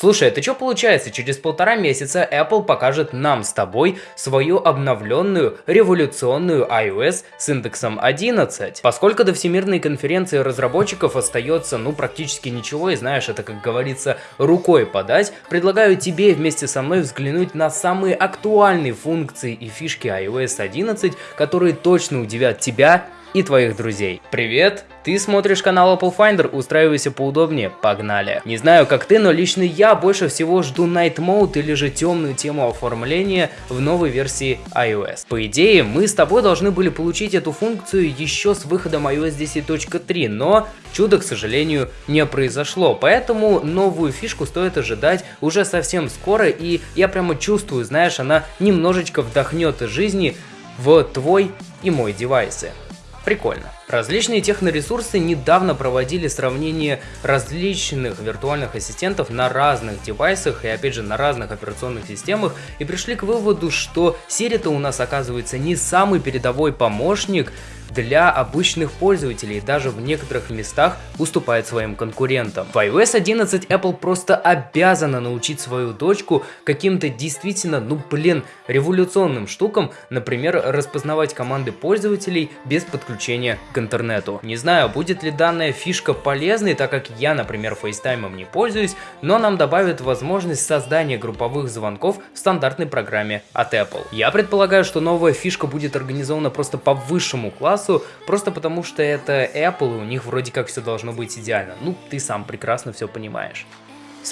Слушай, это что получается? Через полтора месяца Apple покажет нам с тобой свою обновленную революционную iOS с индексом 11. Поскольку до Всемирной конференции разработчиков остается ну практически ничего, и знаешь, это как говорится рукой подать, предлагаю тебе вместе со мной взглянуть на самые актуальные функции и фишки iOS 11, которые точно удивят тебя и твоих друзей. Привет! Ты смотришь канал Apple Finder, устраивайся поудобнее, погнали. Не знаю как ты, но лично я больше всего жду Night Mode или же темную тему оформления в новой версии iOS. По идее, мы с тобой должны были получить эту функцию еще с выходом iOS 10.3, но чудо, к сожалению, не произошло, поэтому новую фишку стоит ожидать уже совсем скоро, и я прямо чувствую, знаешь, она немножечко вдохнет из жизни в твой и мой девайсы. Прикольно. Различные техноресурсы недавно проводили сравнение различных виртуальных ассистентов на разных девайсах и опять же на разных операционных системах и пришли к выводу, что Siri-то у нас оказывается не самый передовой помощник, для обычных пользователей, даже в некоторых местах уступает своим конкурентам. В iOS 11 Apple просто обязана научить свою дочку каким-то действительно, ну блин, революционным штукам, например, распознавать команды пользователей без подключения к интернету. Не знаю, будет ли данная фишка полезной, так как я, например, FaceTime не пользуюсь, но нам добавит возможность создания групповых звонков в стандартной программе от Apple. Я предполагаю, что новая фишка будет организована просто по высшему классу, просто потому что это Apple, и у них вроде как все должно быть идеально. Ну, ты сам прекрасно все понимаешь.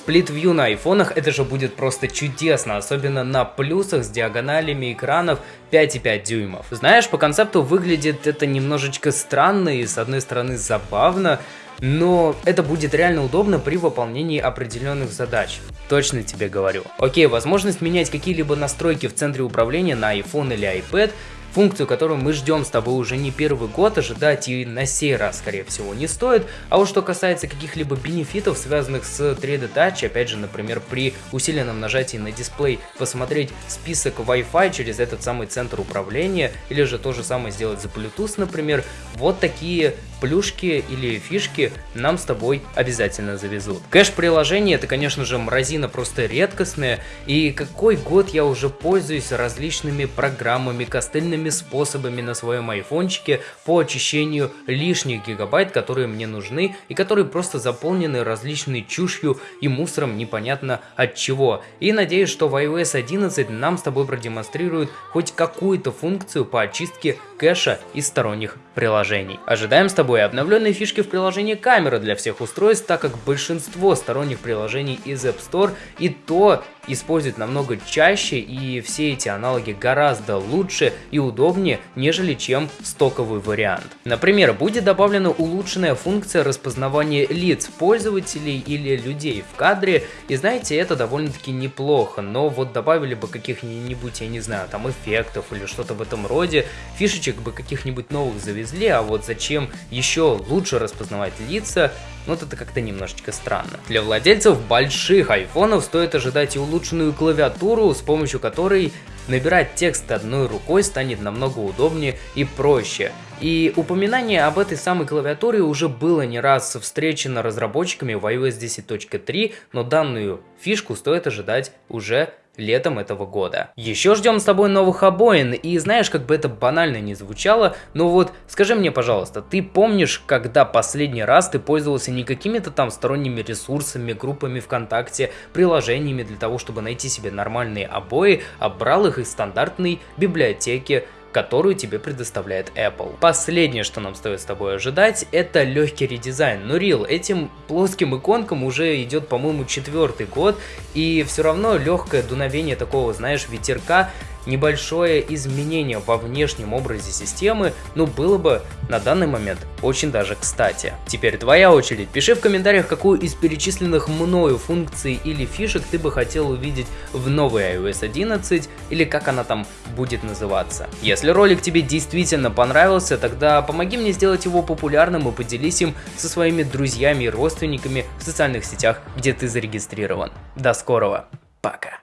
View на айфонах это же будет просто чудесно, особенно на плюсах с диагоналями экранов 5,5 дюймов. Знаешь, по концепту выглядит это немножечко странно и с одной стороны забавно, но это будет реально удобно при выполнении определенных задач. Точно тебе говорю. Окей, возможность менять какие-либо настройки в центре управления на iPhone или iPad функцию, которую мы ждем с тобой уже не первый год, ожидать и на сей раз, скорее всего, не стоит. А вот что касается каких-либо бенефитов, связанных с 3D Touch, опять же, например, при усиленном нажатии на дисплей посмотреть список Wi-Fi через этот самый центр управления, или же то же самое сделать за Bluetooth, например, вот такие плюшки или фишки нам с тобой обязательно завезут. Кэш приложения это, конечно же, мразина просто редкостная, и какой год я уже пользуюсь различными программами, костыльными способами на своем айфончике по очищению лишних гигабайт, которые мне нужны и которые просто заполнены различной чушью и мусором непонятно от чего. И надеюсь, что в iOS 11 нам с тобой продемонстрируют хоть какую-то функцию по очистке кэша из сторонних приложений. Ожидаем с тобой тобой обновленные фишки в приложении камеры для всех устройств, так как большинство сторонних приложений из App Store и то используют намного чаще и все эти аналоги гораздо лучше и удобнее, нежели чем стоковый вариант. Например, будет добавлена улучшенная функция распознавания лиц пользователей или людей в кадре, и знаете, это довольно-таки неплохо, но вот добавили бы каких-нибудь, я не знаю, там эффектов или что-то в этом роде, фишечек бы каких-нибудь новых завезли, а вот зачем еще лучше распознавать лица, ну это как-то немножечко странно. Для владельцев больших айфонов стоит ожидать и улучшенную клавиатуру, с помощью которой набирать текст одной рукой станет намного удобнее и проще. И упоминание об этой самой клавиатуре уже было не раз встречено разработчиками в iOS 10.3, но данную фишку стоит ожидать уже летом этого года. Еще ждем с тобой новых обоин, и знаешь, как бы это банально не звучало, но вот скажи мне, пожалуйста, ты помнишь, когда последний раз ты пользовался не какими-то там сторонними ресурсами, группами ВКонтакте, приложениями для того, чтобы найти себе нормальные обои, а брал их из стандартной библиотеки которую тебе предоставляет Apple. Последнее, что нам стоит с тобой ожидать, это легкий редизайн. Но Real, этим плоским иконкам уже идет, по-моему, четвертый год, и все равно легкое дуновение такого, знаешь, ветерка небольшое изменение во внешнем образе системы, ну было бы на данный момент очень даже кстати. Теперь твоя очередь. Пиши в комментариях, какую из перечисленных мною функций или фишек ты бы хотел увидеть в новой iOS 11 или как она там будет называться. Если ролик тебе действительно понравился, тогда помоги мне сделать его популярным и поделись им со своими друзьями и родственниками в социальных сетях, где ты зарегистрирован. До скорого. Пока.